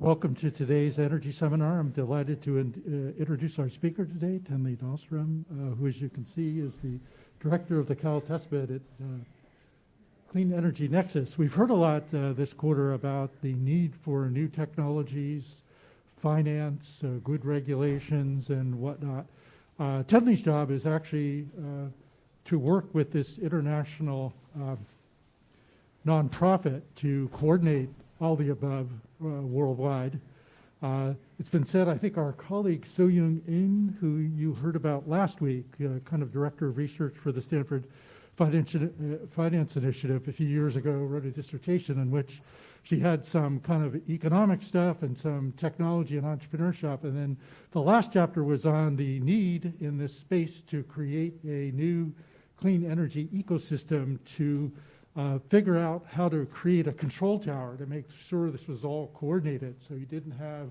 Welcome to today's energy seminar. I'm delighted to in, uh, introduce our speaker today, Tenley Dahlstrom, uh, who, as you can see, is the director of the Cal Testbed at uh, Clean Energy Nexus. We've heard a lot uh, this quarter about the need for new technologies, finance, uh, good regulations, and whatnot. Uh, Tenley's job is actually to work with this international nonprofit to coordinate all the above uh, worldwide. Uh, it's been said, I think our colleague Soh Young In, who you heard about last week, uh, kind of director of research for the Stanford Finance, uh, Finance Initiative a few years ago, wrote a dissertation in which she had some kind of economic stuff and some technology and entrepreneurship. And then the last chapter was on the need in this space to create a new clean energy ecosystem to uh, figure out how to create a control tower to make sure this was all coordinated. So you didn't have,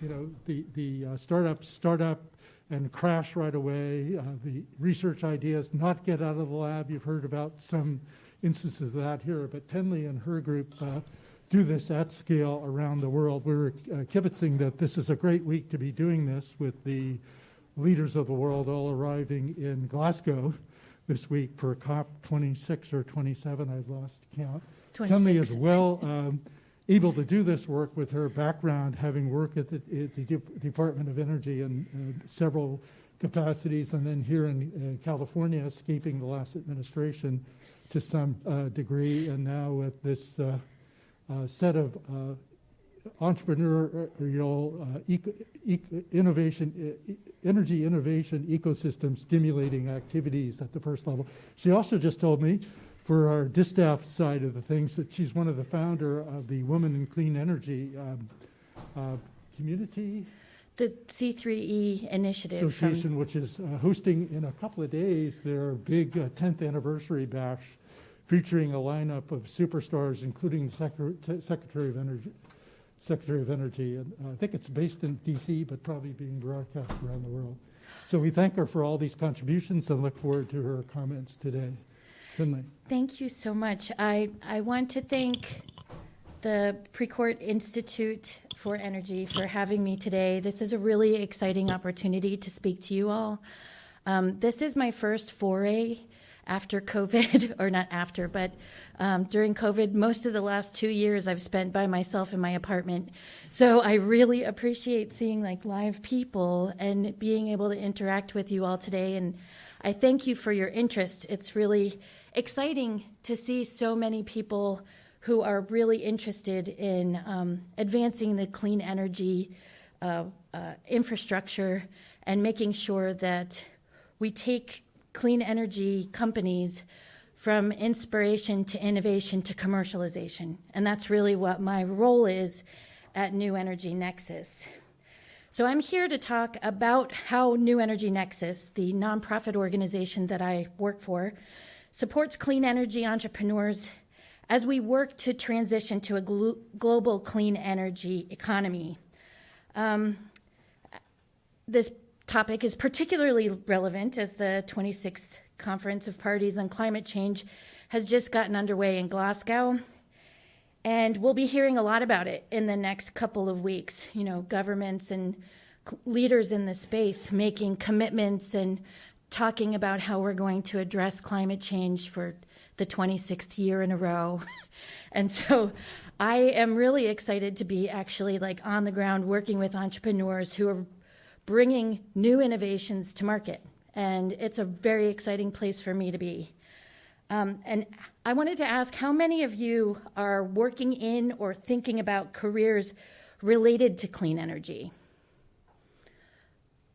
you know, the, the uh, startup startup and crash right away, uh, the research ideas not get out of the lab. You've heard about some instances of that here, but Tenley and her group uh, do this at scale around the world. We're uh, kibitzing that this is a great week to be doing this with the leaders of the world all arriving in Glasgow this week for COP 26 or 27, I've lost count. 26. Tenley is well um, able to do this work with her background, having worked at the, at the De Department of Energy in uh, several capacities, and then here in uh, California, escaping the last administration to some uh, degree, and now with this uh, uh, set of uh, entrepreneurial uh, eco, eco, innovation, uh, energy innovation ecosystem stimulating activities at the first level. She also just told me for our distaff side of the things that she's one of the founder of the Women in Clean Energy um, uh, community. The C3E initiative. Association, which is uh, hosting in a couple of days their big 10th uh, anniversary bash featuring a lineup of superstars, including the Secretary of Energy, Secretary of Energy. And I think it's based in D.C., but probably being broadcast around the world. So we thank her for all these contributions and look forward to her comments today. Finley. Thank you so much. I, I want to thank the Precourt Institute for Energy for having me today. This is a really exciting opportunity to speak to you all. Um, this is my first foray after COVID, or not after, but um, during COVID, most of the last two years I've spent by myself in my apartment. So I really appreciate seeing like live people and being able to interact with you all today. And I thank you for your interest. It's really exciting to see so many people who are really interested in um, advancing the clean energy uh, uh, infrastructure and making sure that we take clean energy companies from inspiration to innovation to commercialization. And that's really what my role is at New Energy Nexus. So I'm here to talk about how New Energy Nexus, the nonprofit organization that I work for, supports clean energy entrepreneurs as we work to transition to a glo global clean energy economy. Um, this topic is particularly relevant as the 26th Conference of Parties on Climate Change has just gotten underway in Glasgow. And we'll be hearing a lot about it in the next couple of weeks. You know, governments and leaders in the space making commitments and talking about how we're going to address climate change for the 26th year in a row. and so I am really excited to be actually like on the ground working with entrepreneurs who are bringing new innovations to market. And it's a very exciting place for me to be. Um, and I wanted to ask how many of you are working in or thinking about careers related to clean energy?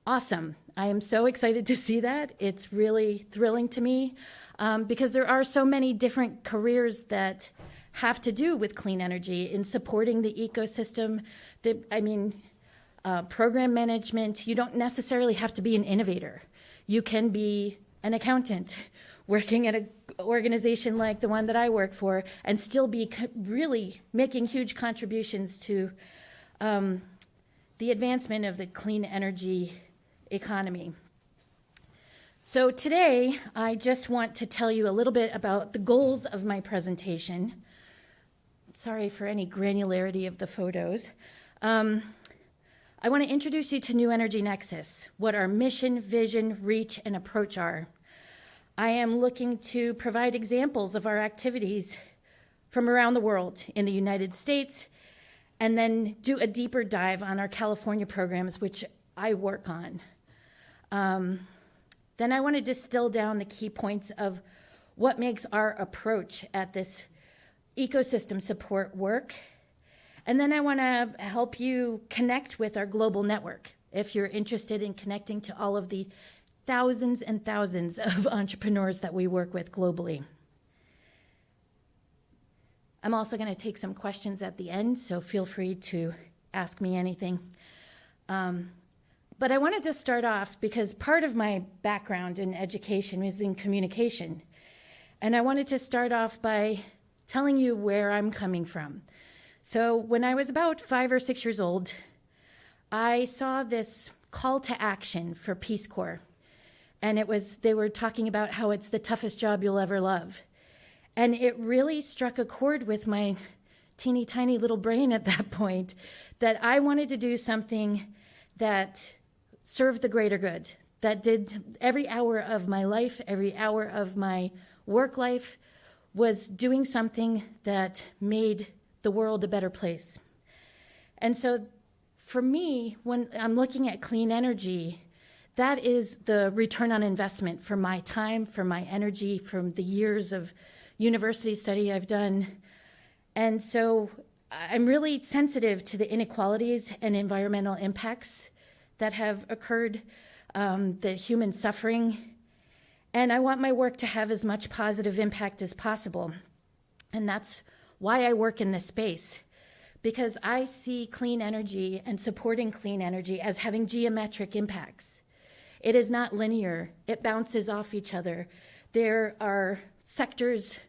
Awesome. I am so excited to see that. It's really thrilling to me um, because there are so many different careers that have to do with clean energy in supporting the ecosystem. That I mean, uh, program management, you don't necessarily have to be an innovator. You can be an accountant working at an organization like the one that I work for and still be really making huge contributions to um, the advancement of the clean energy economy. So today, I just want to tell you a little bit about the goals of my presentation. Sorry for any granularity of the photos. Um, I want to introduce you to New Energy Nexus, what our mission, vision, reach, and approach are. I am looking to provide examples of our activities from around the world in the United States, and then do a deeper dive on our California programs, which I work on. Um, then I want to distill down the key points of what makes our approach at this ecosystem support work. And then I want to help you connect with our global network if you're interested in connecting to all of the thousands and thousands of entrepreneurs that we work with globally. I'm also going to take some questions at the end, so feel free to ask me anything. Um, but I wanted to start off because part of my background in education is in communication. And I wanted to start off by telling you where I'm coming from. So, when I was about five or six years old, I saw this call to action for Peace Corps. And it was, they were talking about how it's the toughest job you'll ever love. And it really struck a chord with my teeny tiny little brain at that point that I wanted to do something that served the greater good, that did every hour of my life, every hour of my work life was doing something that made the world a better place. And so for me, when I'm looking at clean energy, that is the return on investment for my time, for my energy, from the years of university study I've done. And so I'm really sensitive to the inequalities and environmental impacts that have occurred, um, the human suffering. And I want my work to have as much positive impact as possible. And that's why I work in this space, because I see clean energy and supporting clean energy as having geometric impacts. It is not linear, it bounces off each other. There are sectors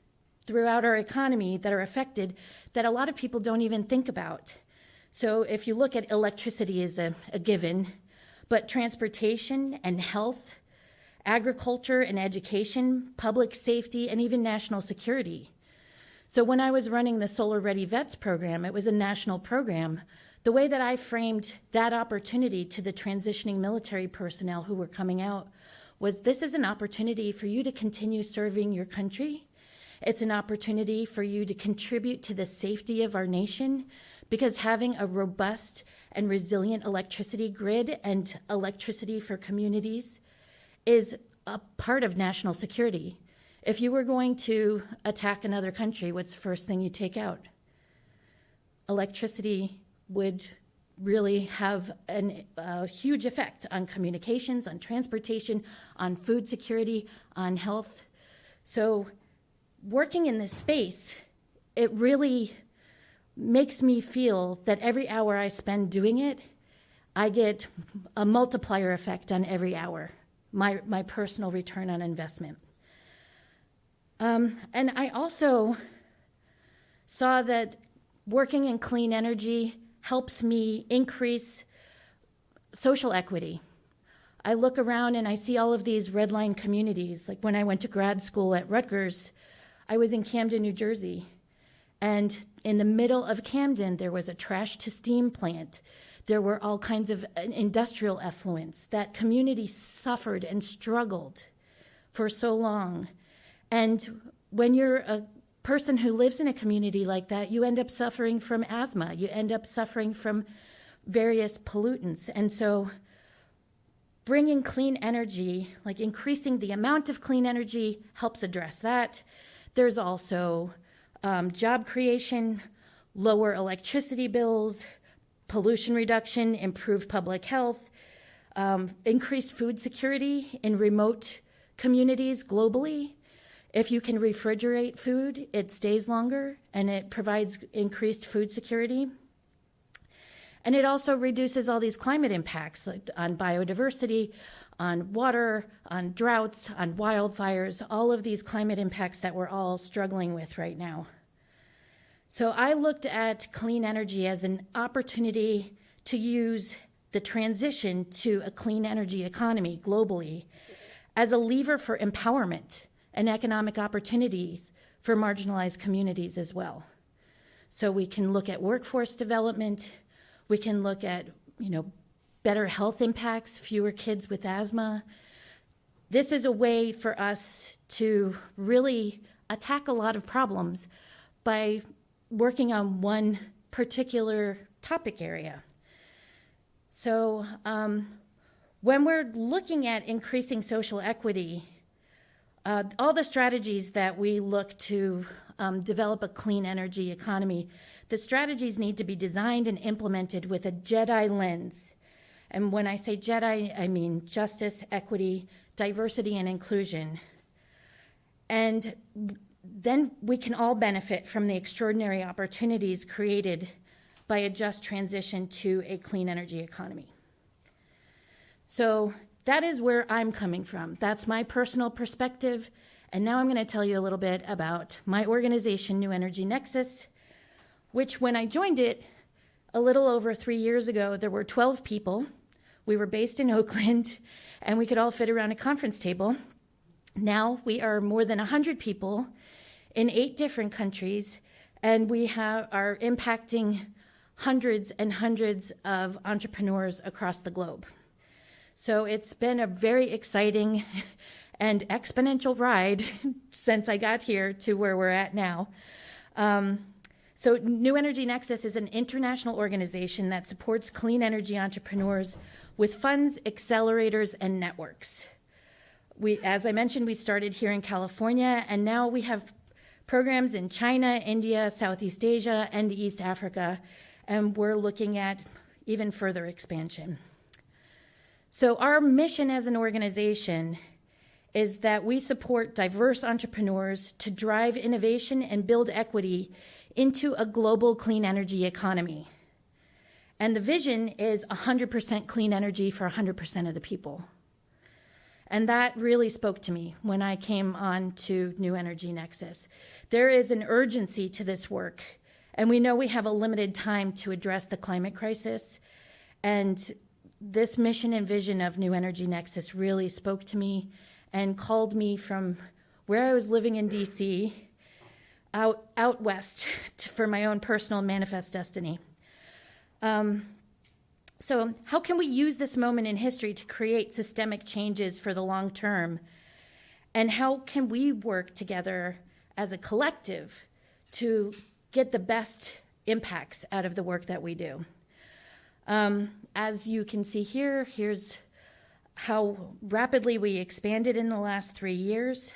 throughout our economy that are affected that a lot of people don't even think about. So if you look at electricity as a, a given, but transportation and health, agriculture and education, public safety, and even national security. So when I was running the Solar Ready Vets program, it was a national program. The way that I framed that opportunity to the transitioning military personnel who were coming out was this is an opportunity for you to continue serving your country. It's an opportunity for you to contribute to the safety of our nation because having a robust and resilient electricity grid and electricity for communities is a part of national security. If you were going to attack another country, what's the first thing you take out? Electricity would really have a huge effect on communications, on transportation, on food security, on health. So, working in this space, it really makes me feel that every hour I spend doing it, I get a multiplier effect on every hour, my, my personal return on investment. Um, and I also saw that working in clean energy helps me increase social equity. I look around and I see all of these red line communities. Like when I went to grad school at Rutgers, I was in Camden, New Jersey. And in the middle of Camden, there was a trash to steam plant. There were all kinds of uh, industrial effluents. That community suffered and struggled for so long. And when you're a person who lives in a community like that, you end up suffering from asthma. You end up suffering from various pollutants. And so, bringing clean energy, like increasing the amount of clean energy, helps address that. There's also um, job creation, lower electricity bills, pollution reduction, improved public health, um, increased food security in remote communities globally. If you can refrigerate food, it stays longer and it provides increased food security. And it also reduces all these climate impacts on biodiversity, on water, on droughts, on wildfires, all of these climate impacts that we're all struggling with right now. So I looked at clean energy as an opportunity to use the transition to a clean energy economy globally as a lever for empowerment and economic opportunities for marginalized communities as well. So we can look at workforce development, We can look at, you know, better health impacts, fewer kids with asthma. This is a way for us to really attack a lot of problems by working on one particular topic area. So, um, when we're looking at increasing social equity, uh, all the strategies that we look to um, develop a clean energy economy, the strategies need to be designed and implemented with a JEDI lens. And when I say JEDI, I mean justice, equity, diversity, and inclusion. And then we can all benefit from the extraordinary opportunities created by a just transition to a clean energy economy. So that is where I'm coming from. That's my personal perspective. And now I'm going to tell you a little bit about my organization, New Energy Nexus, which when I joined it a little over three years ago, there were 12 people. We were based in Oakland, and we could all fit around a conference table. Now we are more than 100 people in eight different countries, and we have, are impacting hundreds and hundreds of entrepreneurs across the globe. So it's been a very exciting and exponential ride since I got here to where we're at now. Um, so, New Energy Nexus is an international organization that supports clean energy entrepreneurs with funds, accelerators, and networks. We, as I mentioned, we started here in California, and now we have programs in China, India, Southeast Asia, and East Africa, and we're looking at even further expansion. So, our mission as an organization is that we support diverse entrepreneurs to drive innovation and build equity into a global clean energy economy. And the vision is 100% clean energy for 100% of the people. And that really spoke to me when I came on to New Energy Nexus. There is an urgency to this work, and we know we have a limited time to address the climate crisis. And this mission and vision of New Energy Nexus really spoke to me and called me from where I was living in DC out, out west to, for my own personal manifest destiny. Um, so, how can we use this moment in history to create systemic changes for the long term? And how can we work together as a collective to get the best impacts out of the work that we do? Um, as you can see here, here's how rapidly we expanded in the last three years.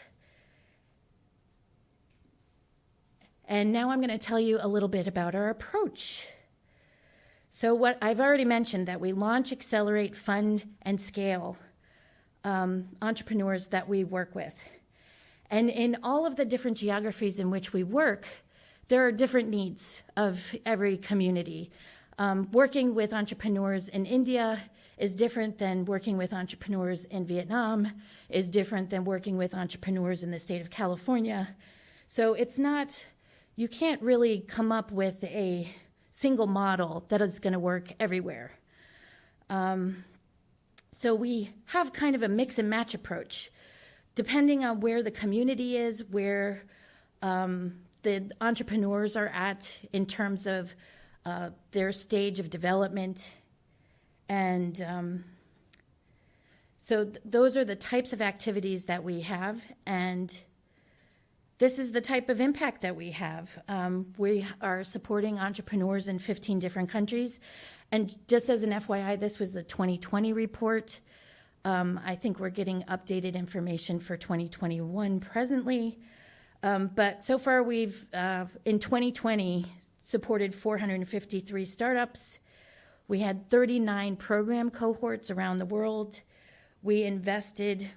And now I'm going to tell you a little bit about our approach. So, what I've already mentioned that we launch, accelerate, fund, and scale um, entrepreneurs that we work with. And in all of the different geographies in which we work, there are different needs of every community. Um, working with entrepreneurs in India is different than working with entrepreneurs in Vietnam, is different than working with entrepreneurs in the state of California. So it's not, you can't really come up with a single model that is going to work everywhere. Um, so we have kind of a mix and match approach, depending on where the community is, where um, the entrepreneurs are at in terms of uh, their stage of development. And um, so th- those are the types of activities that we have. And this is the type of impact that we have. Um, we are supporting entrepreneurs in 15 different countries. And just as an FYI, this was the 2020 report. Um, I think we're getting updated information for 2021 presently. Um, but so far, we've, uh, in 2020, supported 453 startups. We had 39 program cohorts around the world. We invested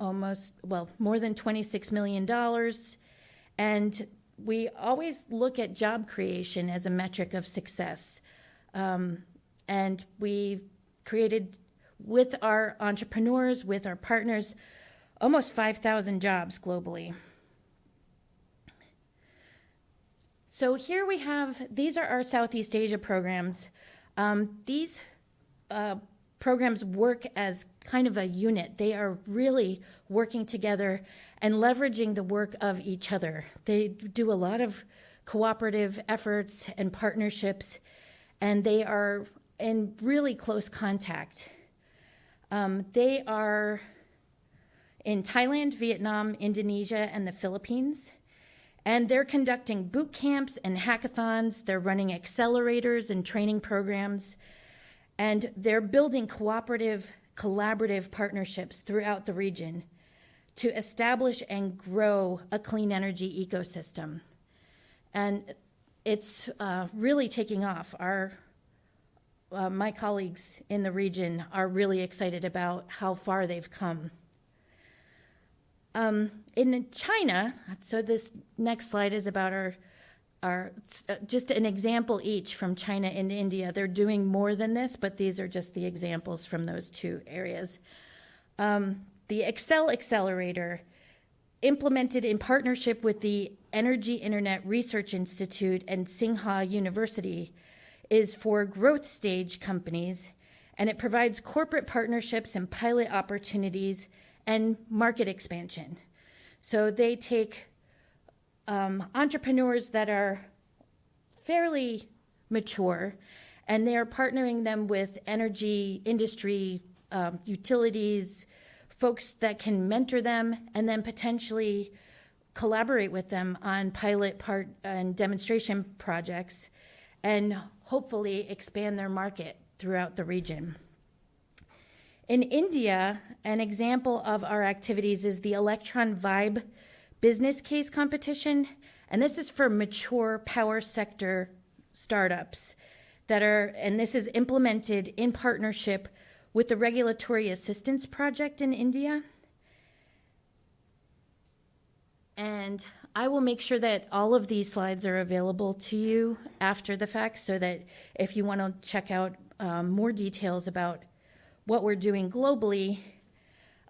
almost, well, more than $26 million. And we always look at job creation as a metric of success. Um, and we've created, with our entrepreneurs, with our partners, almost 5,000 jobs globally. So here we have, these are our Southeast Asia programs. Um, these uh, programs work as kind of a unit. They are really working together and leveraging the work of each other. They do a lot of cooperative efforts and partnerships. and they are in really close contact. Um, they are in Thailand, Vietnam, Indonesia, and the Philippines. And they're conducting boot camps and hackathons. They're running accelerators and training programs. And they're building cooperative, collaborative partnerships throughout the region to establish and grow a clean energy ecosystem. And it's uh, really taking off. Our uh, my colleagues in the region are really excited about how far they've come. Um, in China, so this next slide is about our, our uh, just an example each from China and India. They're doing more than this, but these are just the examples from those two areas. Um, the Excel Accelerator, implemented in partnership with the Energy Internet Research Institute and Tsinghua University, is for growth stage companies, and it provides corporate partnerships and pilot opportunities and market expansion. So they take um, entrepreneurs that are fairly mature and they are partnering them with energy industry, um, utilities, folks that can mentor them and then potentially collaborate with them on pilot part and demonstration projects and hopefully expand their market throughout the region. In India, an example of our activities is the Electron Vibe business case competition, and this is for mature power sector startups that are, and this is implemented in partnership with the Regulatory Assistance Project in India. And I will make sure that all of these slides are available to you after the fact so that if you want to check out um, more details about what we're doing globally,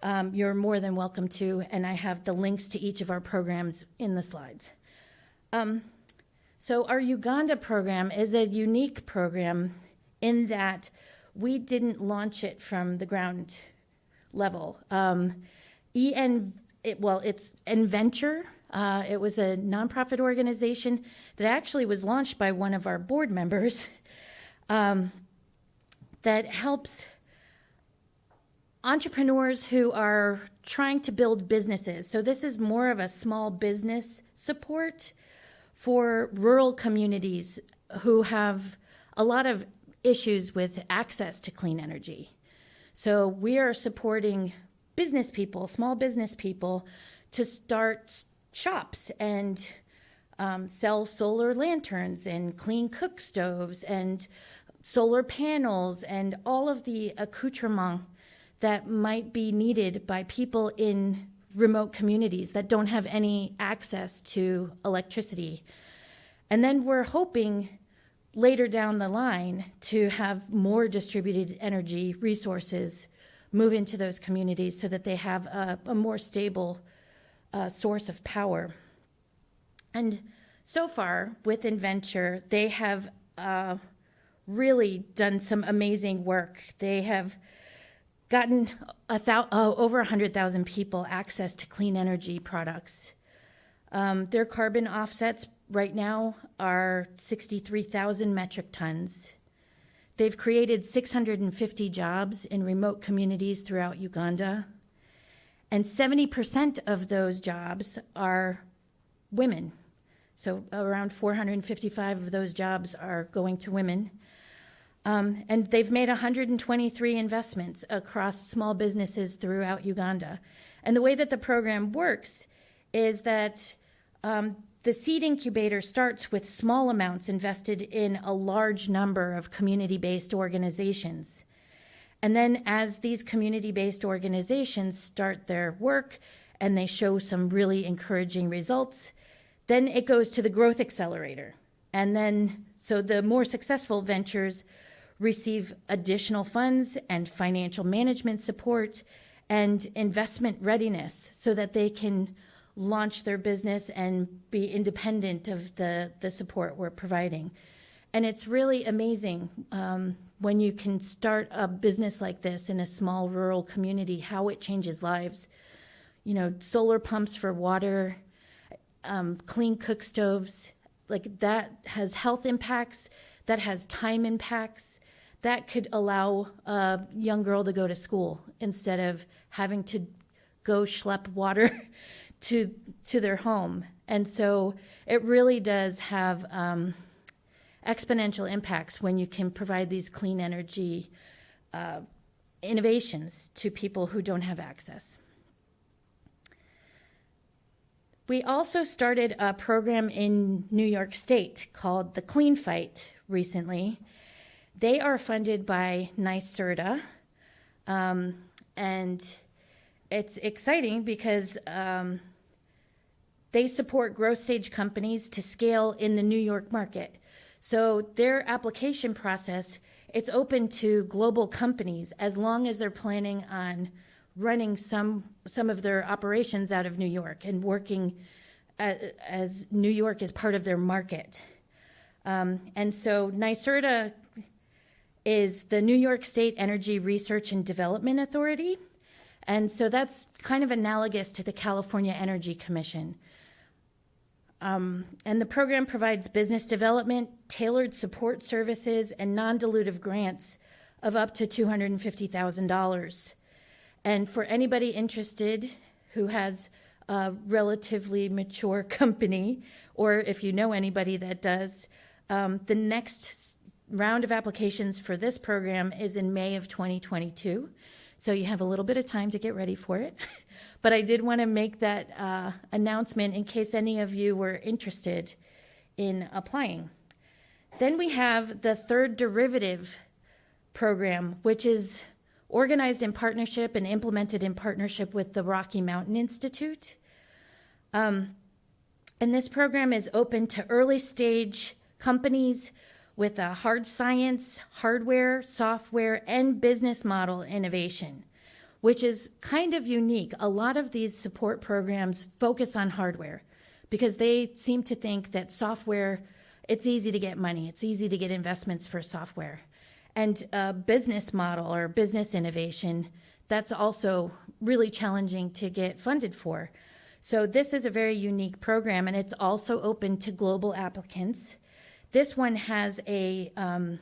um, you're more than welcome to, and I have the links to each of our programs in the slides. Um, so, our Uganda program is a unique program in that we didn't launch it from the ground level. Um, EN, it, well, it's Enventure. Uh, it was a nonprofit organization that actually was launched by one of our board members um, that helps entrepreneurs who are trying to build businesses. So, this is more of a small business support for rural communities who have a lot of issues with access to clean energy. So, we are supporting business people, small business people, to start shops and um, sell solar lanterns and clean cook stoves and solar panels and all of the accoutrements that might be needed by people in remote communities that don't have any access to electricity. And then we're hoping later down the line to have more distributed energy resources move into those communities so that they have a, a more stable uh, source of power. And so far, with Enventure, they have uh, really done some amazing work. They have gotten a thou- uh, over 100,000 people access to clean energy products. Um, their carbon offsets right now are 63,000 metric tons. They've created 650 jobs in remote communities throughout Uganda. And 70% of those jobs are women. So around 455 of those jobs are going to women. Um, and they've made 123 investments across small businesses throughout Uganda. And the way that the program works is that um, the seed incubator starts with small amounts invested in a large number of community based organizations. And then, as these community based organizations start their work and they show some really encouraging results, then it goes to the growth accelerator. And then, so the more successful ventures receive additional funds and financial management support and investment readiness so that they can launch their business and be independent of the, the support we're providing. And it's really amazing um, when you can start a business like this in a small rural community, how it changes lives. You know, solar pumps for water, um, clean cook stoves, like that has health impacts that has time impacts, that could allow a young girl to go to school instead of having to go schlep water to to their home. And so it really does have um, exponential impacts when you can provide these clean energy uh, innovations to people who don't have access. We also started a program in New York State called the Clean Fight recently. They are funded by NYSERDA, um, and it's exciting because um, they support growth stage companies to scale in the New York market. So their application process, it's open to global companies as long as they're planning on running some some of their operations out of New York and working a- as New York is part of their market. Um, and so NYSERDA is the New York State Energy Research and Development Authority. And so that's kind of analogous to the California Energy Commission. Um, and the program provides business development, tailored support services, and non dilutive grants of up to $250,000. And for anybody interested who has a relatively mature company, or if you know anybody that does, um, the next round of applications for this program is in May of 2022. So you have a little bit of time to get ready for it. but I did want to make that uh, announcement in case any of you were interested in applying. Then we have the third derivative program, which is organized in partnership and implemented in partnership with the Rocky Mountain Institute. Um, and this program is open to early stage companies with a hard science, hardware, software, and business model innovation, which is kind of unique. A lot of these support programs focus on hardware because they seem to think that software, it's easy to get money, it's easy to get investments for software. And a business model or business innovation, that's also really challenging to get funded for. So, this is a very unique program, and it's also open to global applicants. This one has a um,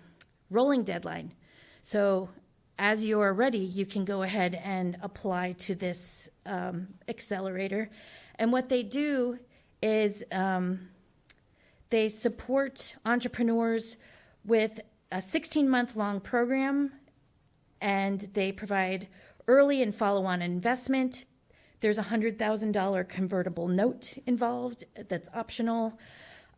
rolling deadline. So, as you're ready, you can go ahead and apply to this um, accelerator. And what they do is um, they support entrepreneurs with a 16 month long program and they provide early and follow on investment. There's a $100,000 convertible note involved that's optional.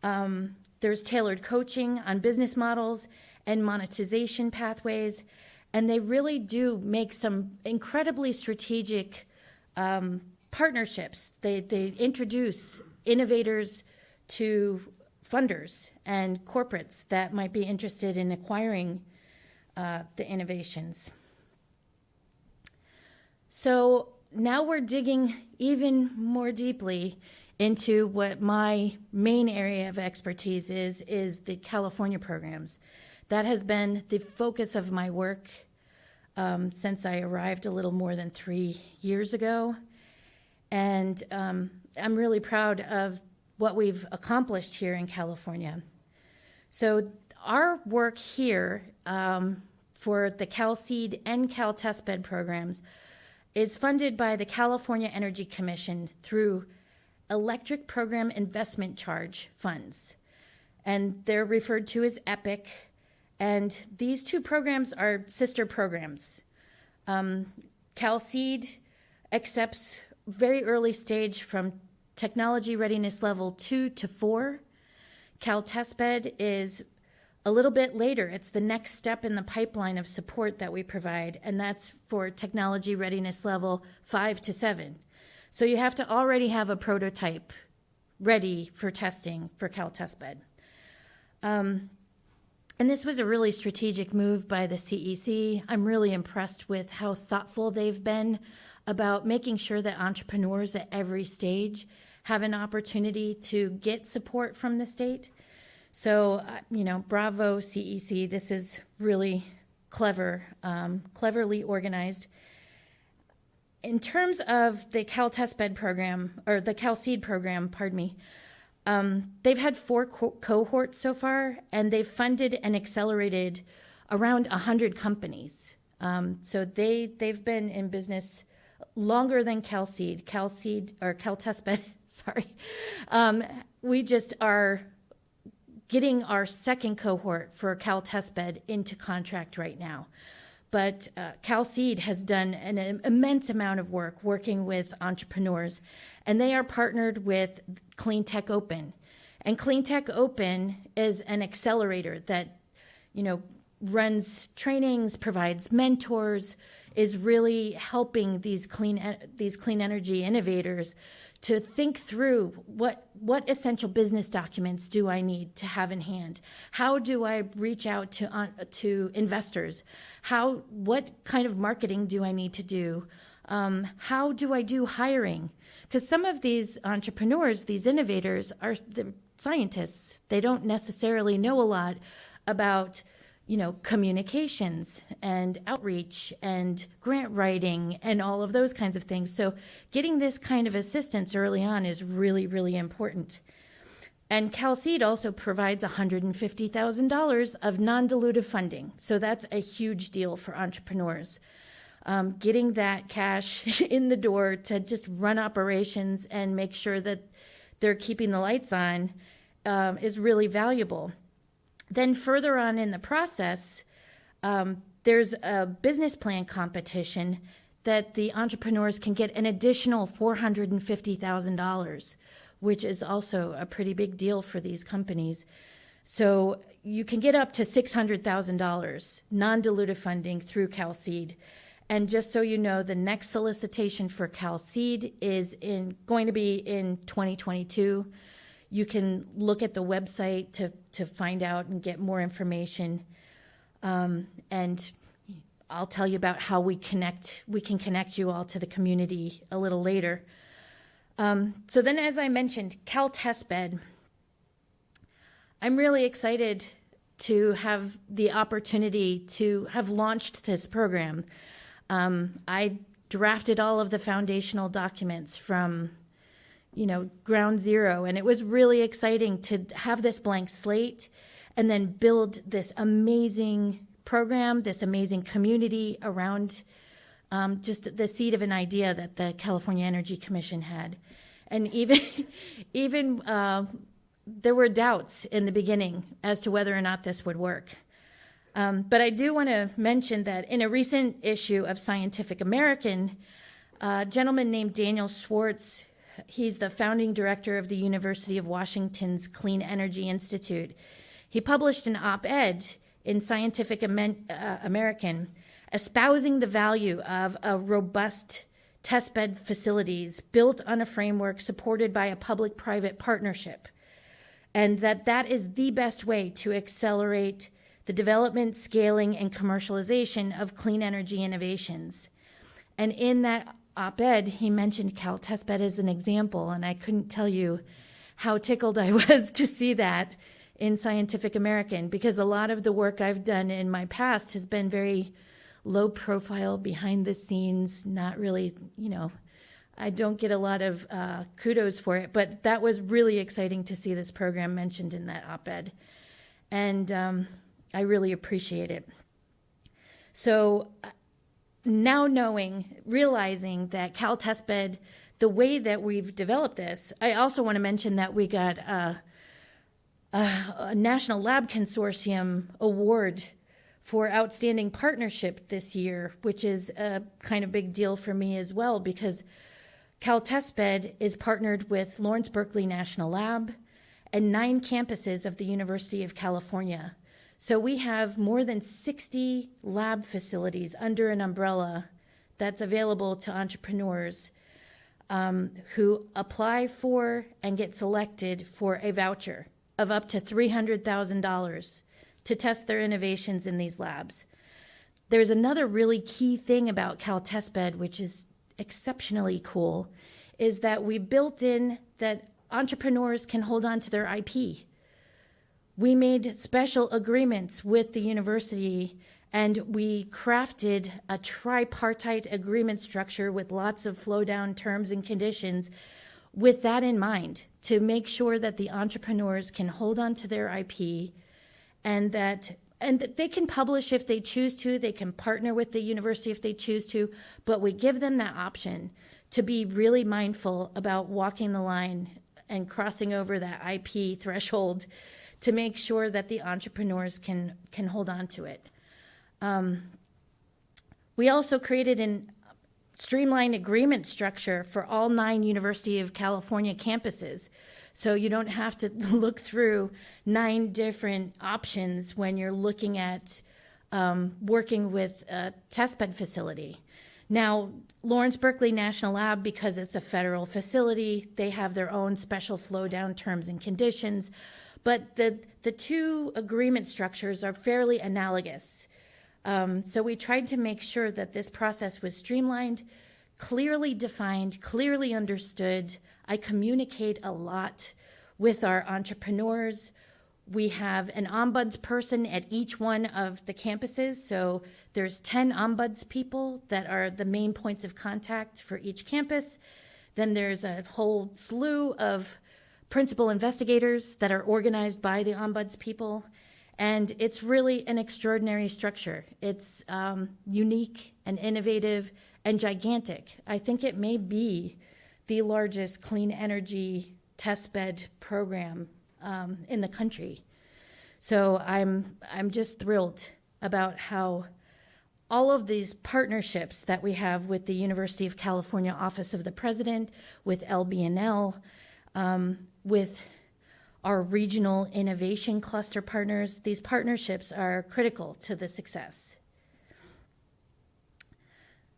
Um, there's tailored coaching on business models and monetization pathways. And they really do make some incredibly strategic um, partnerships. They, they introduce innovators to funders and corporates that might be interested in acquiring uh, the innovations. So now we're digging even more deeply into what my main area of expertise is is the California programs. That has been the focus of my work um, since I arrived a little more than three years ago. And um, I'm really proud of what we've accomplished here in California. So, our work here um, for the CalSeed and CalTestBed programs is funded by the California Energy Commission through Electric Program Investment Charge funds. And they're referred to as EPIC. And these two programs are sister programs. Um, CalSeed accepts very early stage from technology readiness level two to four. CalTestBed is a little bit later. It's the next step in the pipeline of support that we provide, and that's for technology readiness level five to seven. So you have to already have a prototype ready for testing for CalTestBed. Um, and this was a really strategic move by the CEC. I'm really impressed with how thoughtful they've been about making sure that entrepreneurs at every stage have an opportunity to get support from the state. So, uh, you know, bravo, CEC. This is really clever, um, cleverly organized. In terms of the Cal Testbed program, or the Cal Seed program, pardon me, Um, they've had four co- cohorts so far, and they've funded and accelerated around 100 companies. Um, so they, they've been in business longer than CalSeed. CalSeed, or CalTestBed, sorry. Um, we just are getting our second cohort for CalTestBed into contract right now. But uh, CalSeed has done an immense amount of work working with entrepreneurs, and they are partnered with Clean Tech Open. And Clean Tech Open is an accelerator that, you know, runs trainings, provides mentors, is really helping these clean these clean energy innovators to think through what what essential business documents do I need to have in hand? How do I reach out to uh, to investors? How what kind of marketing do I need to do? Um, how do I do hiring? Because some of these entrepreneurs, these innovators, are the scientists. They don't necessarily know a lot about you know, communications and outreach and grant writing and all of those kinds of things. So, getting this kind of assistance early on is really, really important. And CalSeed also provides $150,000 of non dilutive funding. So, that's a huge deal for entrepreneurs. Um, getting that cash in the door to just run operations and make sure that they're keeping the lights on um, is really valuable. Then further on in the process, um, there's a business plan competition that the entrepreneurs can get an additional $450,000, which is also a pretty big deal for these companies. So you can get up to $600,000 non dilutive funding through CalSeed. And just so you know, the next solicitation for CalSeed is in going to be in 2022. You can look at the website to, to find out and get more information. Um, and I'll tell you about how we connect. We can connect you all to the community a little later. Um, so then, as I mentioned, Cal Testbed. I'm really excited to have the opportunity to have launched this program. Um, I drafted all of the foundational documents from you know, ground zero. And it was really exciting to have this blank slate and then build this amazing program, this amazing community around um, just the seed of an idea that the California Energy Commission had. And even, even uh, there were doubts in the beginning as to whether or not this would work. Um, but I do want to mention that in a recent issue of Scientific American, a gentleman named Daniel Schwartz, He's the founding director of the University of Washington's Clean Energy Institute. He published an op ed in Scientific uh, American espousing the value of a robust testbed facilities built on a framework supported by a public private partnership and that that is the best way to accelerate the development scaling and commercialization of clean energy innovations and in that op ed, he mentioned Cal Testbed as an example, and I couldn't tell you how tickled I was to see that in Scientific American because a lot of the work I've done in my past has been very low profile, behind the scenes, not really, you know, I don't get a lot of uh, kudos for it, but that was really exciting to see this program mentioned in that op ed. And um, I really appreciate it. So now knowing, realizing that Cal Testbed, the way that we've developed this, I also want to mention that we got a, a, a National Lab Consortium award for outstanding partnership this year, which is a kind of big deal for me as well because Cal Testbed is partnered with Lawrence Berkeley National Lab and nine campuses of the University of California. So we have more than 60 lab facilities under an umbrella that's available to entrepreneurs um, who apply for and get selected for a voucher of up to $300,000 to test their innovations in these labs. There's another really key thing about Cal Testbed, which is exceptionally cool, is that we built in that entrepreneurs can hold on to their IP we made special agreements with the university and we crafted a tripartite agreement structure with lots of flow down terms and conditions with that in mind to make sure that the entrepreneurs can hold on to their IP and that and that they can publish if they choose to they can partner with the university if they choose to but we give them that option to be really mindful about walking the line and crossing over that IP threshold to make sure that the entrepreneurs can can hold on to it um, we also created an streamlined agreement structure for all nine University of California campuses. So you don't have to look through nine different options when you're looking at um, working with a testbed facility. Now, Lawrence Berkeley National Lab, because it's a federal facility, they have their own special flow down terms and conditions. But the, the two agreement structures are fairly analogous. Um, so we tried to make sure that this process was streamlined, clearly defined, clearly understood. I communicate a lot with our entrepreneurs. We have an ombuds person at each one of the campuses. So there's 10 ombuds people that are the main points of contact for each campus. Then there's a whole slew of principal investigators that are organized by the ombuds people. And it's really an extraordinary structure. It's um, unique and innovative and gigantic. I think it may be the largest clean energy testbed program um, in the country. So I'm I'm just thrilled about how all of these partnerships that we have with the University of California Office of the President, with LBNL, um, with our regional innovation cluster partners. These partnerships are critical to the success.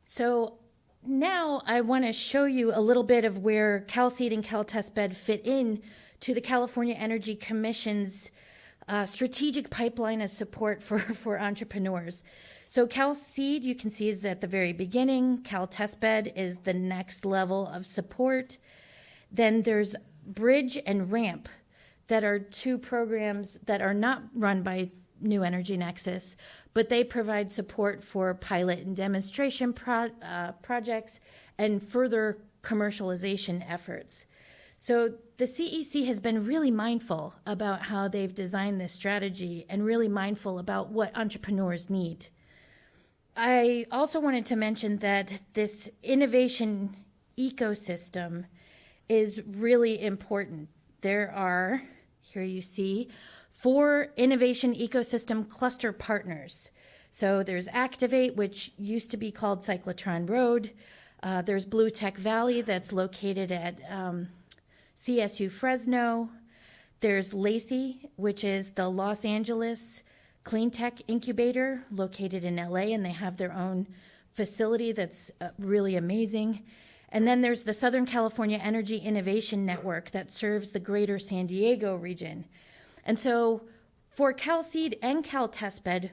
So now I want to show you a little bit of where CalSeed and CalTestBed fit in to the California Energy Commission's uh, strategic pipeline of support for, for entrepreneurs. So CalSeed, you can see, is at the very beginning. CalTestBed is the next level of support. Then there's Bridge and Ramp, that are two programs that are not run by New Energy Nexus, but they provide support for pilot and demonstration pro- uh, projects and further commercialization efforts. So the CEC has been really mindful about how they've designed this strategy and really mindful about what entrepreneurs need. I also wanted to mention that this innovation ecosystem is really important. There are here you see four innovation ecosystem cluster partners. So there's Activate, which used to be called Cyclotron Road. Uh, there's Blue Tech Valley, that's located at um, CSU Fresno. There's LACI, which is the Los Angeles Clean Tech Incubator, located in LA, and they have their own facility that's uh, really amazing. And then there's the Southern California Energy Innovation Network that serves the greater San Diego region. And so for CalSeed and CalTestBed,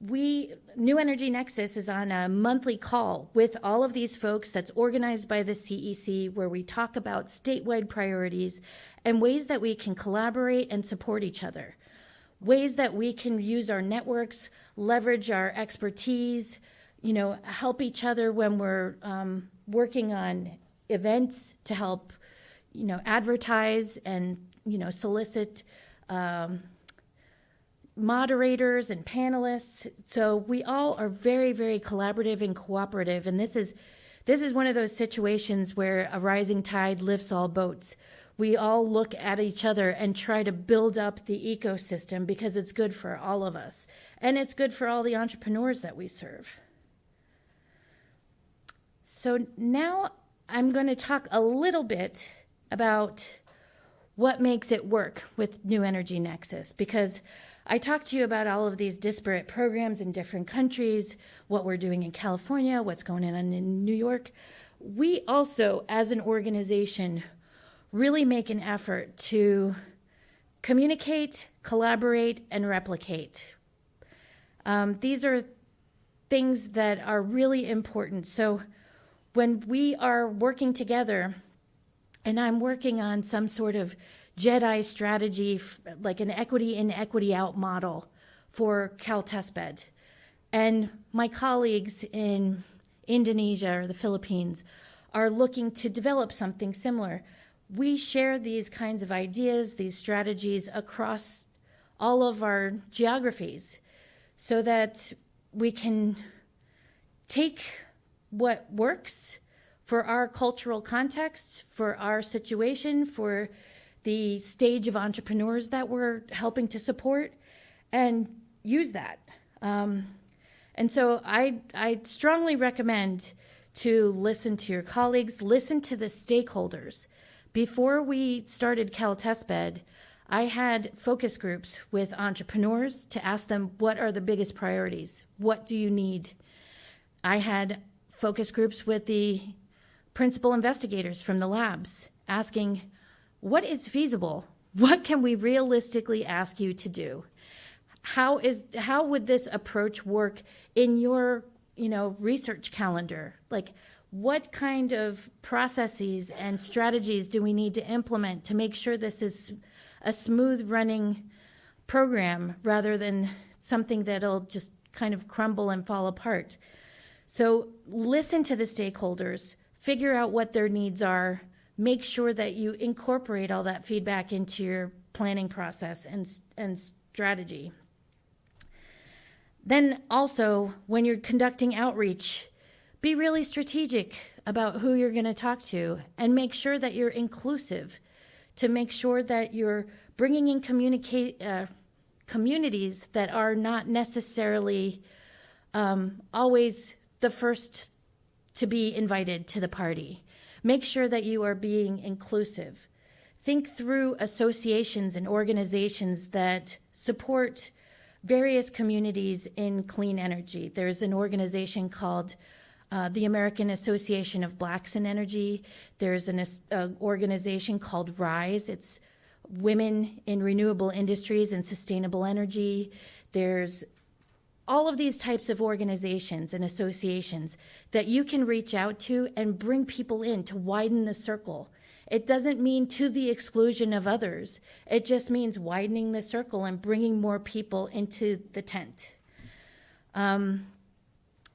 we New Energy Nexus is on a monthly call with all of these folks that's organized by the CEC where we talk about statewide priorities and ways that we can collaborate and support each other. Ways that we can use our networks, leverage our expertise, you know, help each other when we're um, working on events to help, you know, advertise and, you know, solicit um, moderators and panelists. So we all are very, very collaborative and cooperative. And this is, this is one of those situations where a rising tide lifts all boats. We all look at each other and try to build up the ecosystem because it's good for all of us. And it's good for all the entrepreneurs that we serve. So now I'm going to talk a little bit about what makes it work with New Energy Nexus because I talked to you about all of these disparate programs in different countries, what we're doing in California, what's going on in New York. We also, as an organization, really make an effort to communicate, collaborate, and replicate. Um, these are things that are really important. So, when we are working together and I'm working on some sort of JEDI strategy, like an equity in, equity out model for CalTestBed, and my colleagues in Indonesia or the Philippines are looking to develop something similar. We share these kinds of ideas, these strategies across all of our geographies so that we can take what works for our cultural context, for our situation, for the stage of entrepreneurs that we're helping to support, and use that. Um, and so I, I strongly recommend to listen to your colleagues, listen to the stakeholders. Before we started Cal Testbed, I had focus groups with entrepreneurs to ask them what are the biggest priorities? What do you need? I had focus groups with the principal investigators from the labs asking, what is feasible? What can we realistically ask you to do? How is how would this approach work in your, you know, research calendar? Like what kind of processes and strategies do we need to implement to make sure this is a smooth running program rather than something that'll just kind of crumble and fall apart? So listen to the stakeholders, figure out what their needs are, make sure that you incorporate all that feedback into your planning process and, and strategy. Then also, when you're conducting outreach, be really strategic about who you're going to talk to and make sure that you're inclusive to make sure that you're bringing in communicate, uh, communities that are not necessarily um, always the first to be invited to the party. Make sure that you are being inclusive. Think through associations and organizations that support various communities in clean energy. There's an organization called uh, the American Association of Blacks in Energy. There's an uh, organization called RISE. It's Women in Renewable Industries and Sustainable Energy. There's all of these types of organizations and associations that you can reach out to and bring people in to widen the circle. It doesn't mean to the exclusion of others. It just means widening the circle and bringing more people into the tent. Um,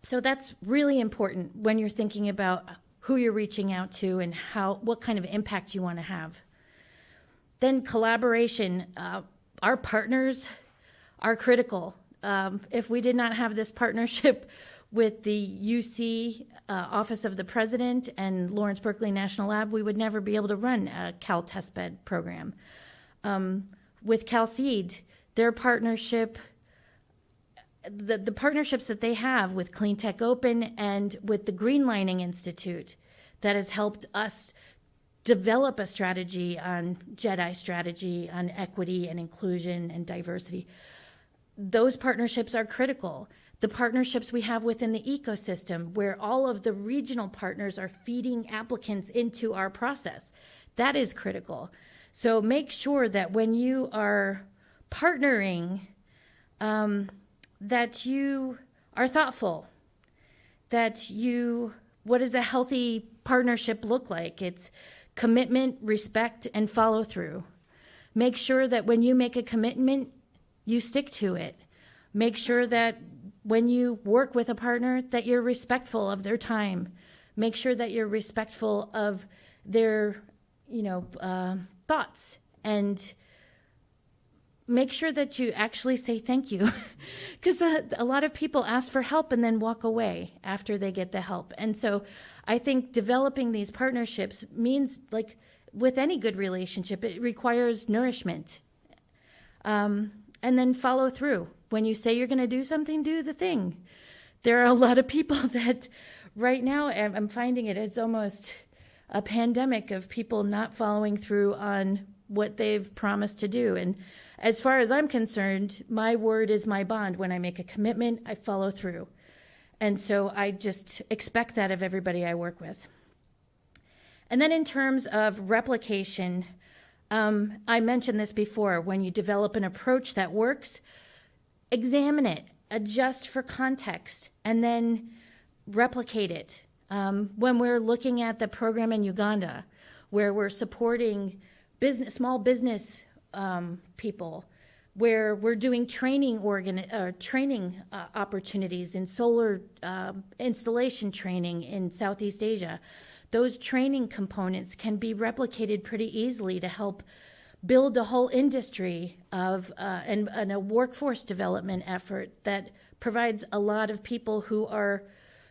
so that's really important when you're thinking about who you're reaching out to and how what kind of impact you want to have. Then collaboration. Uh, our partners are critical um, if we did not have this partnership with the UC uh, Office of the President and Lawrence Berkeley National Lab, we would never be able to run a Cal Testbed program. Um, with CalSeed, their partnership, the, the partnerships that they have with Clean Tech Open and with the Greenlining Institute that has helped us develop a strategy on JEDI strategy on equity and inclusion and diversity those partnerships are critical. The partnerships we have within the ecosystem, where all of the regional partners are feeding applicants into our process, that is critical. So make sure that when you are partnering, um, that you are thoughtful, that you, what does a healthy partnership look like? It's commitment, respect, and follow through. Make sure that when you make a commitment, you stick to it. Make sure that when you work with a partner that you're respectful of their time. Make sure that you're respectful of their, you know, uh, thoughts and make sure that you actually say thank you because a, a, lot of people ask for help and then walk away after they get the help and so i think developing these partnerships means like with any good relationship it requires nourishment um, and then follow through. When you say you're going to do something, do the thing. There are a lot of people that right now I'm finding it, it's almost a pandemic of people not following through on what they've promised to do. And as far as I'm concerned, my word is my bond. When I make a commitment, I follow through. And so I just expect that of everybody I work with. And then in terms of replication, um, I mentioned this before. When you develop an approach that works, examine it, adjust for context, and then replicate it. Um, when we're looking at the program in Uganda, where we're supporting business, small business um, people, where we're doing training organ, uh, training uh, opportunities in solar uh, installation training in Southeast Asia. Those training components can be replicated pretty easily to help build a whole industry of uh, and, and a workforce development effort that provides a lot of people who are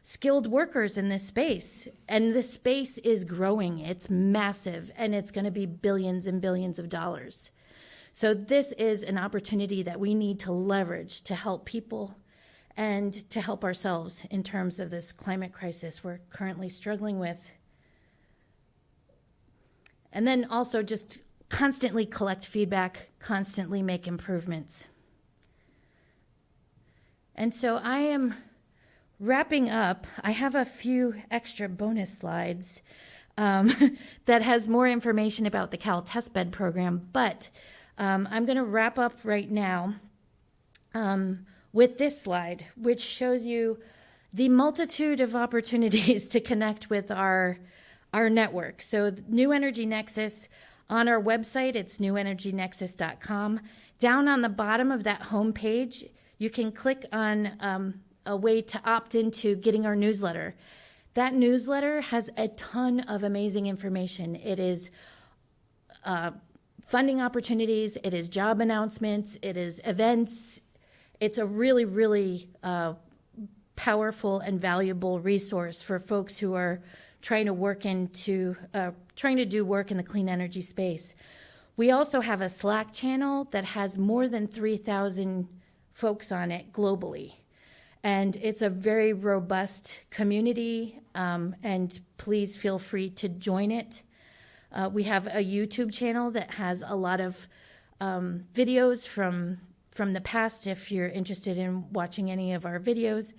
skilled workers in this space. And this space is growing, it's massive, and it's going to be billions and billions of dollars. So, this is an opportunity that we need to leverage to help people and to help ourselves in terms of this climate crisis we're currently struggling with. And then also just constantly collect feedback, constantly make improvements. And so I am wrapping up. I have a few extra bonus slides um, that has more information about the Cal Testbed program, but um, I'm going to wrap up right now um, with this slide, which shows you the multitude of opportunities to connect with our our network. So, New Energy Nexus on our website, it's newenergynexus.com. Down on the bottom of that homepage, you can click on um, a way to opt into getting our newsletter. That newsletter has a ton of amazing information. It is uh, funding opportunities, it is job announcements, it is events. It's a really, really uh, powerful and valuable resource for folks who are trying to work into uh, trying to do work in the clean energy space. We also have a Slack channel that has more than 3,000 folks on it globally. And it's a very robust community, um, and please feel free to join it. Uh, we have a YouTube channel that has a lot of um, videos from from the past if you're interested in watching any of our videos.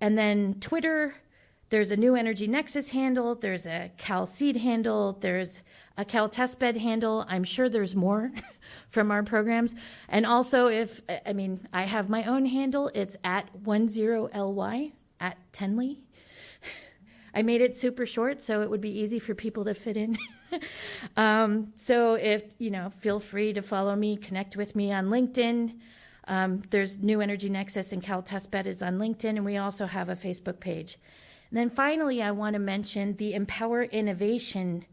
And then Twitter, there's a New Energy Nexus handle, there's a Cal Seed handle, there's a Cal Testbed handle. I'm sure there's more from our programs. And also, if I mean, I have my own handle, it's at 10ly at Tenley. I made it super short so it would be easy for people to fit in. um, so if you know, feel free to follow me, connect with me on LinkedIn. Um, there's New Energy Nexus and Cal Testbed is on LinkedIn, and we also have a Facebook page. And then finally, I want to mention the Empower Innovation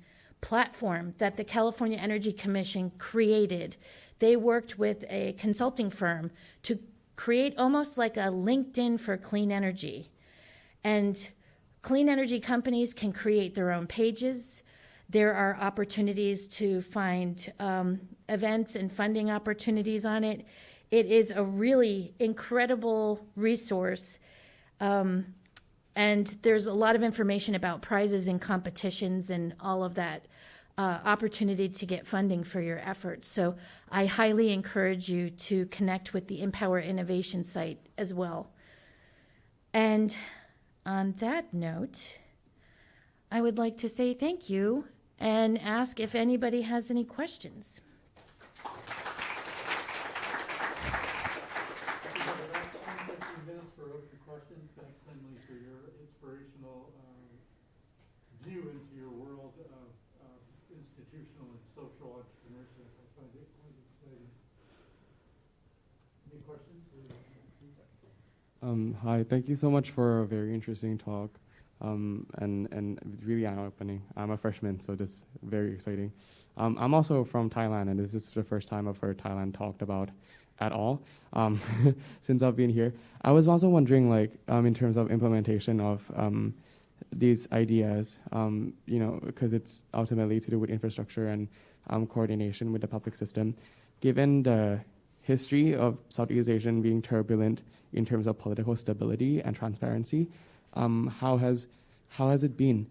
platform that the California Energy Commission created. They worked with a consulting firm to create almost like a LinkedIn for clean energy. And clean energy companies can create their own pages. There are opportunities to find um, events and funding opportunities on it. It is a really incredible resource. Um, and there's a lot of information about prizes and competitions and all of that uh, opportunity to get funding for your efforts. So I highly encourage you to connect with the Empower Innovation site as well. And on that note, I would like to say thank you and ask if anybody has any questions. minutes for open questions. Thanks, Tenley, for your inspirational um, view into your world of of institutional and social entrepreneurship. I find it quite exciting. Any questions? Um, hi, thank you so much for a very interesting talk um, and, and really eye-opening. I'm a freshman, so this is very exciting. Um, I'm also from Thailand, and this is the first time I've heard Thailand talked about at all um, since I've been here. I was also wondering, like, um, in terms of implementation of um, these ideas, you know, because it's ultimately to do with infrastructure and coordination with the public system. Given the history of Southeast Asian being turbulent in terms of political stability and transparency, um, how has how has it been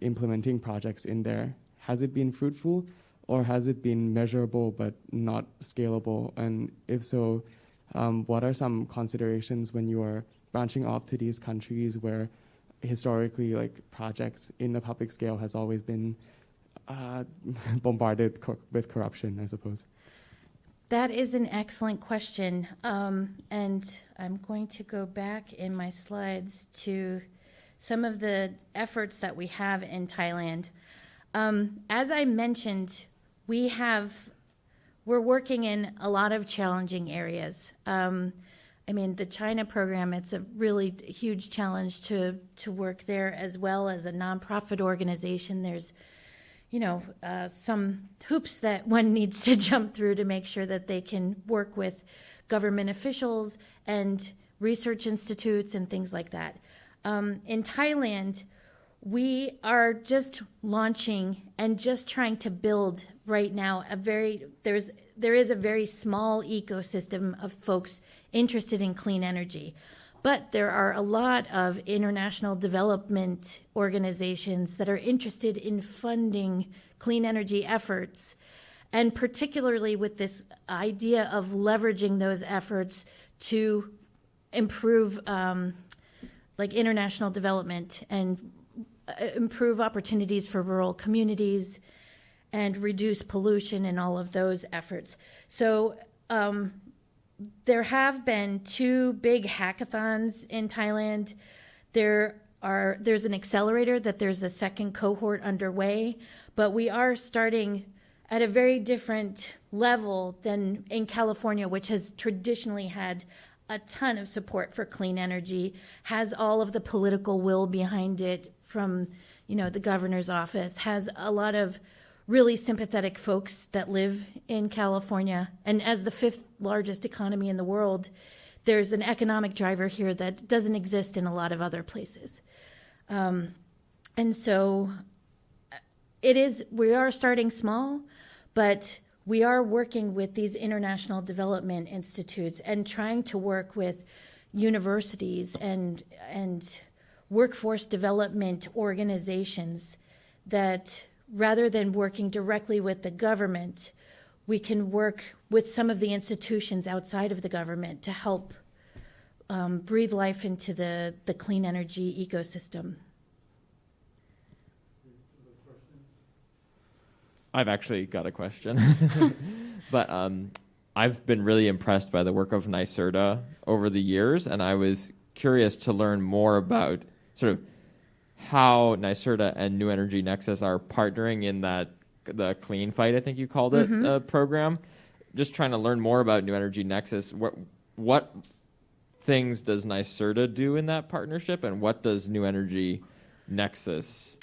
implementing projects in there? Has it been fruitful? or has it been measurable but not scalable? And if so, um, what are some considerations when you are branching off to these countries where historically, like projects in the public scale has always been uh, bombarded co- with corruption, I suppose? That is an excellent question. Um, and I'm going to go back in my slides to some of the efforts that we have in Thailand. Um, as I mentioned, we have we're working in a lot of challenging areas. Um, I mean, the China program, it's a really huge challenge to, to work there as well as a nonprofit organization. There's, you know, uh, some hoops that one needs to jump through to make sure that they can work with government officials and research institutes and things like that. Um, in Thailand, we are just launching and just trying to build right now a very there's there is a very small ecosystem of folks interested in clean energy but there are a lot of international development organizations that are interested in funding clean energy efforts and particularly with this idea of leveraging those efforts to improve um, like international development and uh, improve opportunities for rural communities and reduce pollution and all of those efforts. So um, there have been two big hackathons in Thailand. There are there's an accelerator that there's a second cohort underway, but we are starting at a very different level than in California, which has traditionally had a ton of support for clean energy, has all of the political will behind it from, you know, the governor's office, has a lot of really sympathetic folks that live in California. And as the fifth largest economy in the world, there's an economic driver here that doesn't exist in a lot of other places. Um, and so it is, we are starting small, but we are working with these international development institutes and trying to work with universities and, and workforce development organizations that rather than working directly with the government, we can work with some of the institutions outside of the government to help um, breathe life into the, the clean energy ecosystem. I've actually got a question. but um, I've been really impressed by the work of NYSERDA over the years, and I was curious to learn more about sort of how NYSERDA and New Energy Nexus are partnering in that the Clean Fight, I think you called it, Mm-hmm. uh, program. Just trying to learn more about New Energy Nexus. What what things does NYSERDA do in that partnership, and what does New Energy Nexus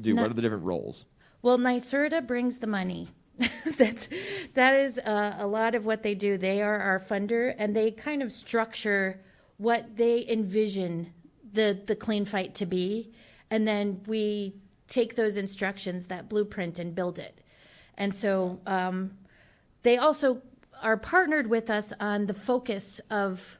do? What are the different roles? Well, NYSERDA brings the money. That's that is uh, a lot of what they do. They are our funder, and they kind of structure what they envision the the clean fight to be, and then we take those instructions, that blueprint, and build it. And so um, they also are partnered with us on the focus of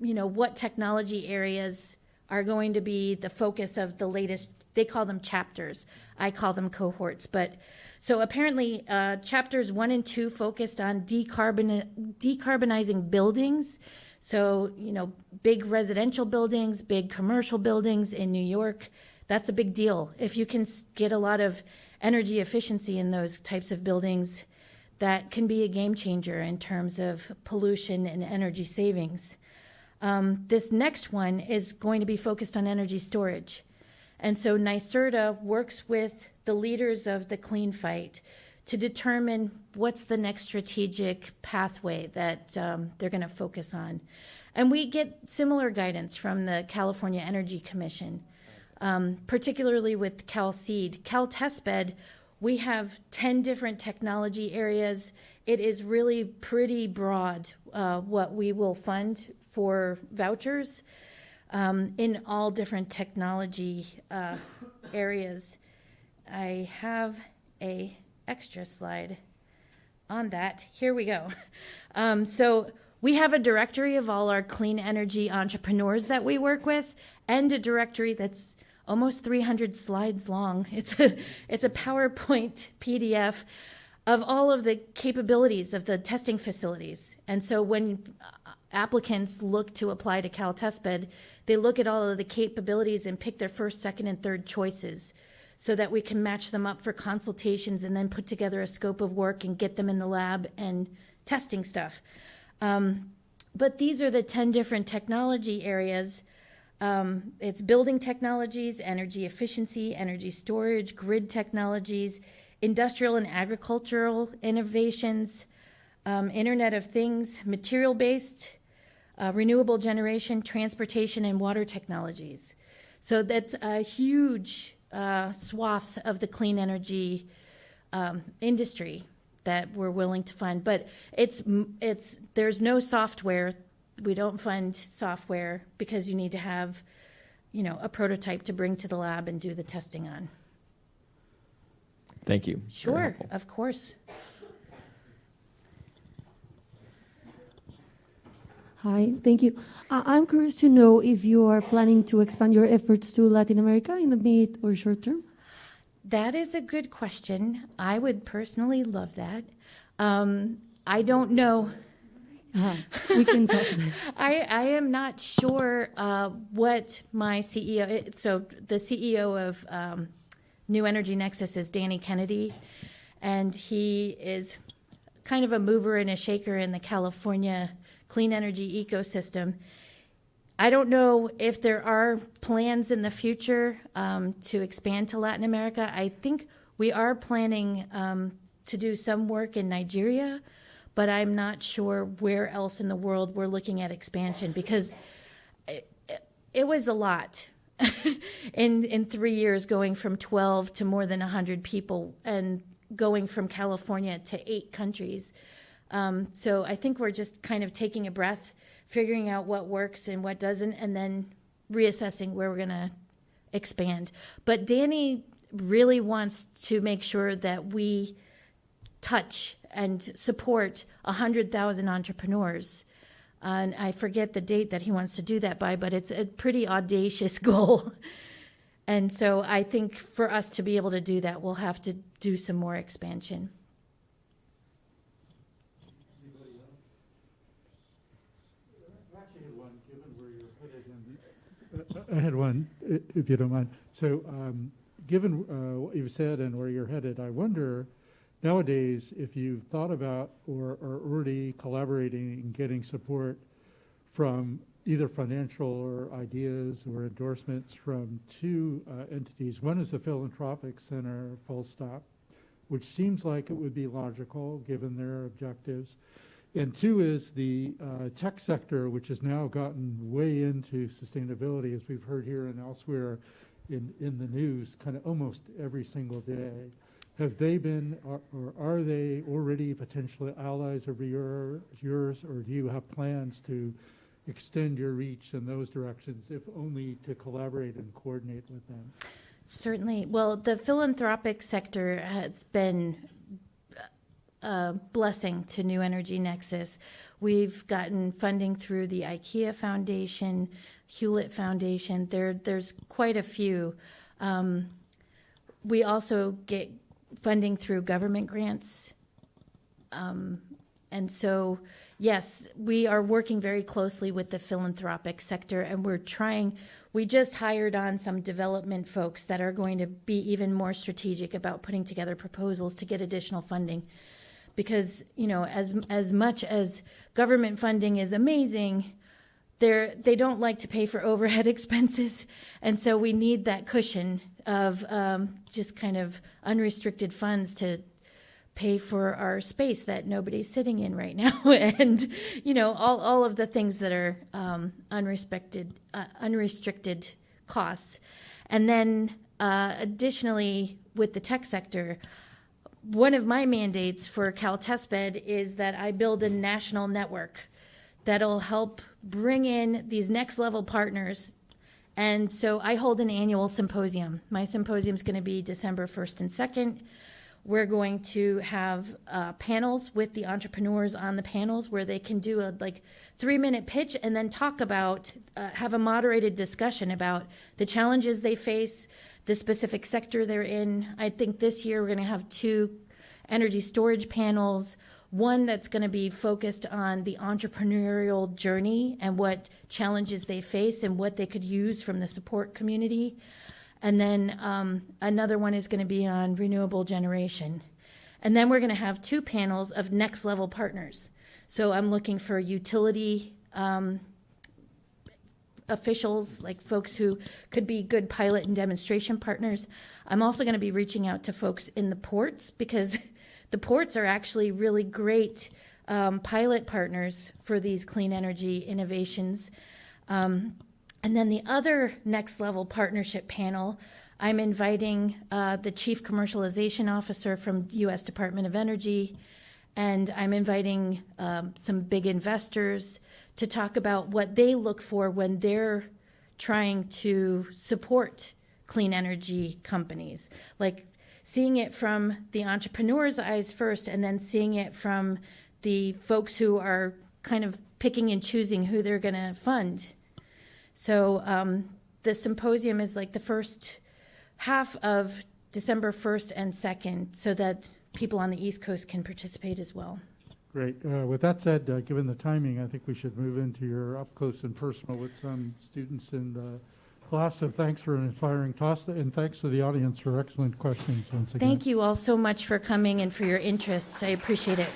you know what technology areas are going to be the focus of the latest they call them chapters. I call them cohorts. But so apparently uh, chapters one and two focused on decarbon, decarbonizing buildings so you know big residential buildings big commercial buildings in new york that's a big deal. If you can get a lot of energy efficiency in those types of buildings that can be a game changer in terms of pollution and energy savings. Um, this next one is going to be focused on energy storage. And so NYSERDA works with the leaders of the clean fight to determine what's the next strategic pathway that um, they're going to focus on. And we get similar guidance from the California Energy Commission, um, particularly with CalSeed. CalTestBed, we have 10 different technology areas. It is really pretty broad uh, what we will fund for vouchers um, in all different technology uh, areas. I have a extra slide on that. Here we go. Um, so we have a directory of all our clean energy entrepreneurs that we work with, and a directory that's almost 300 slides long. It's a it's a PowerPoint PDF of all of the capabilities of the testing facilities. And so when uh, applicants look to apply to Cal Testbed, they look at all of the capabilities and pick their first, second, and third choices so that we can match them up for consultations and then put together a scope of work and get them in the lab and testing stuff. Um, but these are the 10 different technology areas. Um, it's building technologies, energy efficiency, energy storage, grid technologies, industrial and agricultural innovations, um, Internet of Things, material based, uh, renewable generation, transportation, and water technologies. So that's a huge uh, swath of the clean energy um, industry that we're willing to fund. But it's it's there's no software. We don't fund software because you need to have, you know, a prototype to bring to the lab and do the testing on. Thank you. Sure, of course. Hi, thank you. Uh, I'm curious to know if you are planning to expand your efforts to Latin America in the mid or short term. That is a good question. I would personally love that. Um, I don't know. Uh, we can talk. I, I am not sure uh, what my CEO. So the CEO of um, New Energy Nexus is Danny Kennedy, and he is kind of a mover and a shaker in the California clean energy ecosystem. I don't know if there are plans in the future um, to expand to Latin America. I think we are planning um, to do some work in Nigeria, but I'm not sure where else in the world we're looking at expansion because it, it was a lot in in three years going from 12 to more than 100 people and going from California to eight countries. Um, so I think we're just kind of taking a breath, figuring out what works and what doesn't, and then reassessing where we're going to expand. But Danny really wants to make sure that we touch and support 100,000 entrepreneurs. And I forget the date that he wants to do that by, but it's a pretty audacious goal. And so I think for us to be able to do that, we'll have to do some more expansion. Actually, had one, given where you're headed, and I had one, if you don't mind. So, um, given uh, what you've said and where you're headed, I wonder nowadays if you've thought about or are already collaborating and getting support from either financial or ideas or endorsements from two uh, entities. One is the Philanthropic Center, full stop, which seems like it would be logical given their objectives. And two is the uh, tech sector, which has now gotten way into sustainability, as we've heard here and elsewhere in, in the news, kind of almost every single day. Have they been, or, are they already potentially allies of your, yours, or do you have plans to extend your reach in those directions, if only to collaborate and coordinate with them? Certainly. Well, the philanthropic sector has been a blessing to New Energy Nexus. We've gotten funding through the IKEA Foundation, Hewlett Foundation. There, there's quite a few. Um, we also get funding through government grants. Um, and so, yes, we are working very closely with the philanthropic sector, and we're trying. We just hired on some development folks that are going to be even more strategic about putting together proposals to get additional funding. Because you know, as as much as government funding is amazing, they're they don't like to pay for overhead expenses, and so we need that cushion of um, just kind of unrestricted funds to pay for our space that nobody's sitting in right now, and you know all all of the things that are um, unrestricted uh, unrestricted costs, and then uh, additionally with the tech sector. One of my mandates for Cal Testbed is that I build a national network that'll help bring in these next level partners. And so I hold an annual symposium. My symposium is going to be December 1st and 2nd. We're going to have uh, panels with the entrepreneurs on the panels where they can do a like three minute pitch and then talk about, uh, have a moderated discussion about the challenges they face, the specific sector they're in. I think this year we're going to have two energy storage panels one that's going to be focused on the entrepreneurial journey and what challenges they face and what they could use from the support community. And then um, another one is going to be on renewable generation. And then we're going to have two panels of next level partners. So I'm looking for utility um, officials, like folks who could be good pilot and demonstration partners. I'm also going to be reaching out to folks in the ports because the ports are actually really great um, pilot partners for these clean energy innovations. Um, and then the other next level partnership panel, I'm inviting uh, the Chief Commercialization Officer from U.S. Department of Energy, and I'm inviting um, some big investors to talk about what they look for when they're trying to support clean energy companies. Like seeing it from the entrepreneur's eyes first, and then seeing it from the folks who are kind of picking and choosing who they're going to fund. So um, the symposium is like the first half of December 1st and 2nd, so that people on the East Coast can participate as well. Great. Uh, With that said, uh, given the timing, I think we should move into your up close and personal with some students in the class. So thanks for an inspiring toss, and thanks to the audience for excellent questions once again. Thank you all so much for coming and for your interest. I appreciate it.